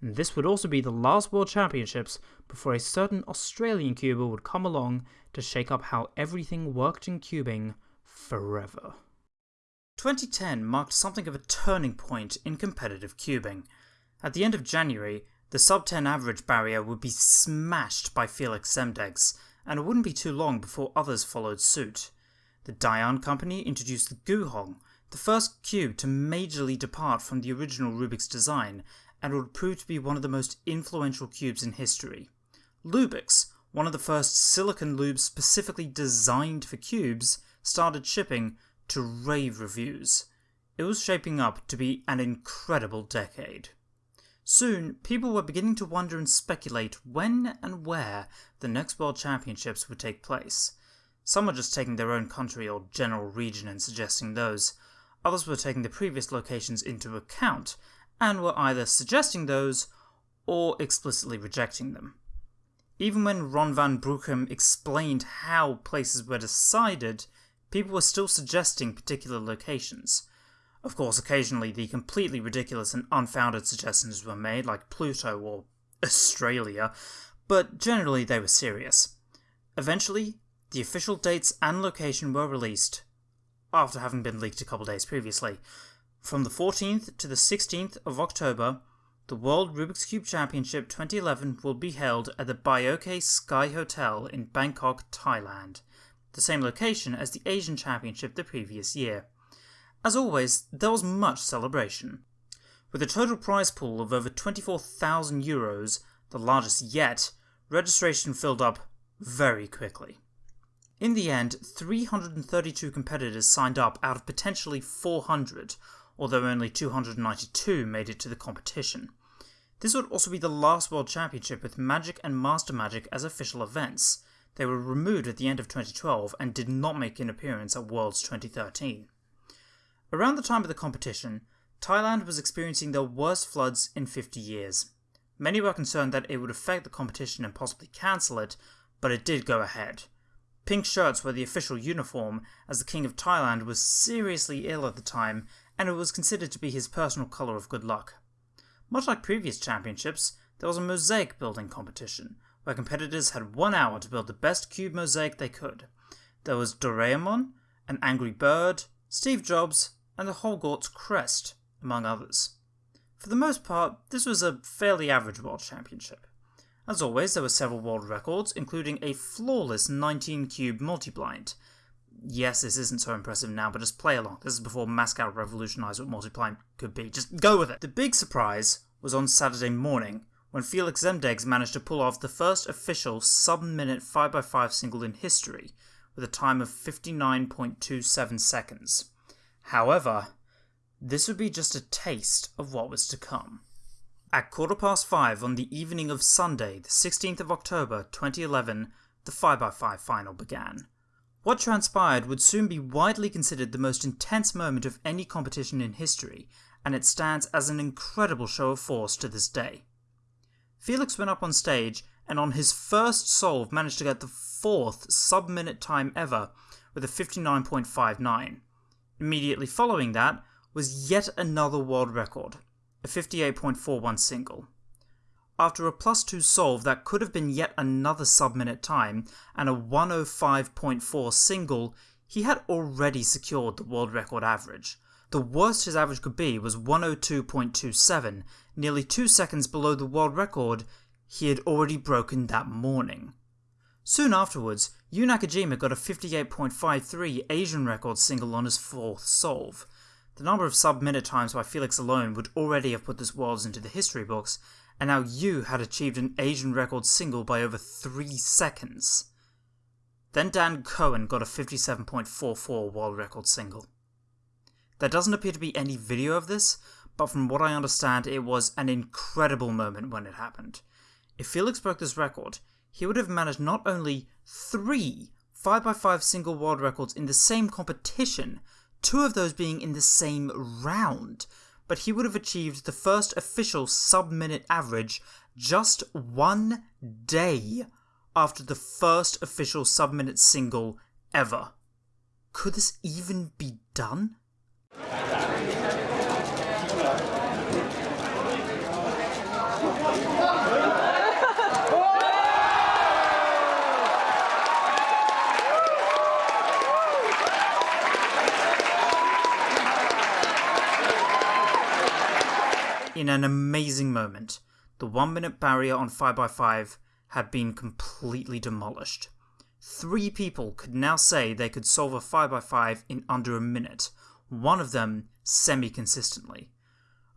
and this would also be the last World Championships before a certain Australian cuber would come along to shake up how everything worked in cubing forever. 2010 marked something of a turning point in competitive cubing. At the end of January, the sub 10 average barrier would be smashed by Felix Zemdegs, and it wouldn't be too long before others followed suit. The Dayan company introduced the Guhong, the first cube to majorly depart from the original Rubik's design, and would prove to be one of the most influential cubes in history. Lubix, one of the first silicon lubes specifically designed for cubes, started shipping to rave reviews. It was shaping up to be an incredible decade. Soon, people were beginning to wonder and speculate when and where the next World Championships would take place. Some were just taking their own country or general region and suggesting those. Others were taking the previous locations into account and were either suggesting those or explicitly rejecting them. Even when Ron van Bruchem explained how places were decided, people were still suggesting particular locations. Of course, occasionally the completely ridiculous and unfounded suggestions were made, like Pluto or Australia, but generally they were serious. Eventually, the official dates and location were released, after having been leaked a couple days previously. From the 14th to the 16th of October, the World Rubik's Cube Championship 2011 will be held at the Baiyoke Sky Hotel in Bangkok, Thailand, the same location as the Asian Championship the previous year. As always, there was much celebration. With a total prize pool of over 24,000 euros, the largest yet, registration filled up very quickly. In the end, 332 competitors signed up out of potentially 400, although only 292 made it to the competition. This would also be the last World Championship with Magic and Master Magic as official events. They were removed at the end of 2012 and did not make an appearance at Worlds 2013. Around the time of the competition, Thailand was experiencing the worst floods in 50 years. Many were concerned that it would affect the competition and possibly cancel it, but it did go ahead. Pink shirts were the official uniform, as the King of Thailand was seriously ill at the time and it was considered to be his personal colour of good luck. Much like previous championships, there was a mosaic building competition, where competitors had one hour to build the best cube mosaic they could. There was Doraemon, an angry bird, Steve Jobs, and the Hogwarts crest, among others. For the most part, this was a fairly average World Championship. As always, there were several world records, including a flawless 19 cube multi-blind, yes, this isn't so impressive now, but just play along. This is before Maskow revolutionized what multi-blind could be. Just go with it. The big surprise was on Saturday morning when Felix Zemdegs managed to pull off the first official sub-minute 5x5 single in history with a time of 59.27 seconds. However, this would be just a taste of what was to come. At quarter past five on the evening of Sunday, the 16th of October 2011, the 5x5 final began. What transpired would soon be widely considered the most intense moment of any competition in history, and it stands as an incredible show of force to this day. Felix went up on stage and on his first solve managed to get the fourth sub-minute time ever with a 59.59. Immediately following that was yet another world record, a 58.41 single. After a plus 2 solve that could have been yet another sub-minute time and a 105.4 single, he had already secured the world record average. The worst his average could be was 102.27, nearly 2 seconds below the world record he had already broken that morning. Soon afterwards, Yu Nakajima got a 58.53 Asian record single on his fourth solve. The number of sub-minute times by Felix alone would already have put this worlds into the history books, and now Yu had achieved an Asian record single by over 3 seconds. Then Dan Cohen got a 57.44 world record single. There doesn't appear to be any video of this, but from what I understand, it was an incredible moment when it happened. If Felix broke this record, he would have managed not only three 5x5 single world records in the same competition, two of those being in the same round, but he would have achieved the first official sub-minute average just one day after the first official sub-minute single ever. Could this even be done? In an amazing moment, the one minute barrier on 5x5 had been completely demolished. Three people could now say they could solve a 5x5 in under a minute, one of them semi consistently.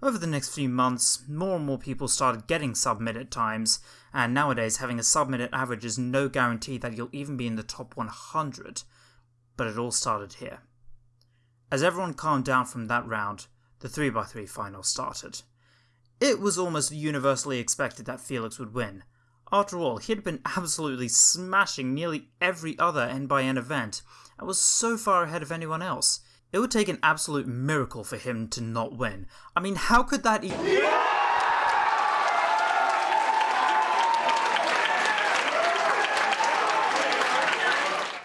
Over the next few months, more and more people started getting sub-minute times, and nowadays having a sub-minute average is no guarantee that you'll even be in the top 100, but it all started here. As everyone calmed down from that round, the 3x3 final started. It was almost universally expected that Felix would win. After all, he had been absolutely smashing nearly every other N by N event, and was so far ahead of anyone else. It would take an absolute miracle for him to not win. I mean, how could that even...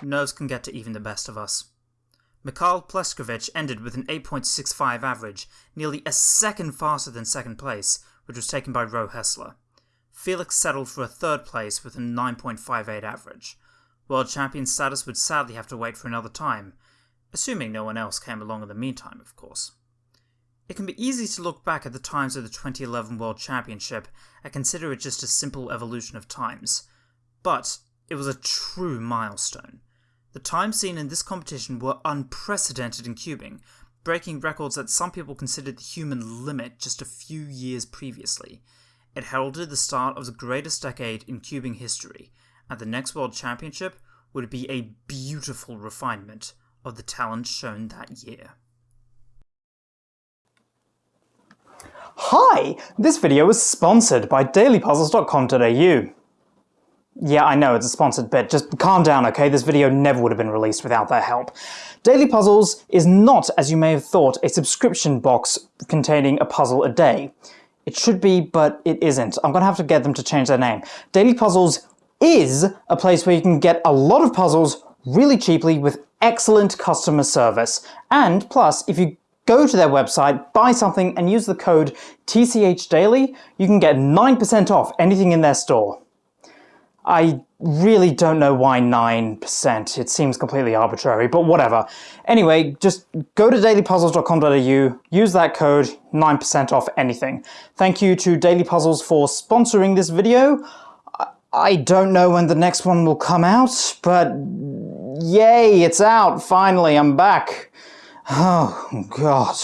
Nerves can get to even the best of us. Mikhail Pleskowicz ended with an 8.65 average, nearly a second faster than second place, which was taken by Rowe Hessler. Felix settled for a third place with a 9.58 average. World champion status would sadly have to wait for another time, assuming no one else came along in the meantime, of course. It can be easy to look back at the times of the 2011 World Championship and consider it just a simple evolution of times, but it was a true milestone. The times seen in this competition were unprecedented in cubing, breaking records that some people considered the human limit just a few years previously. It heralded the start of the greatest decade in cubing history, and the next World Championship would be a beautiful refinement of the talent shown that year. Hi! This video is sponsored by dailypuzzles.com.au. Yeah, I know, it's a sponsored bit. Just calm down, okay? This video never would have been released without their help. Daily Puzzles is not, as you may have thought, a subscription box containing a puzzle a day. It should be, but it isn't. I'm gonna have to get them to change their name. Daily Puzzles is a place where you can get a lot of puzzles really cheaply with excellent customer service. And plus, if you go to their website, buy something and use the code TCHDaily, you can get 9% off anything in their store. I really don't know why 9%. It seems completely arbitrary, but whatever. Anyway, just go to dailypuzzles.com.au, use that code, 9% off anything. Thank you to Daily Puzzles for sponsoring this video. I don't know when the next one will come out, but yay, it's out, finally, I'm back. Oh, God.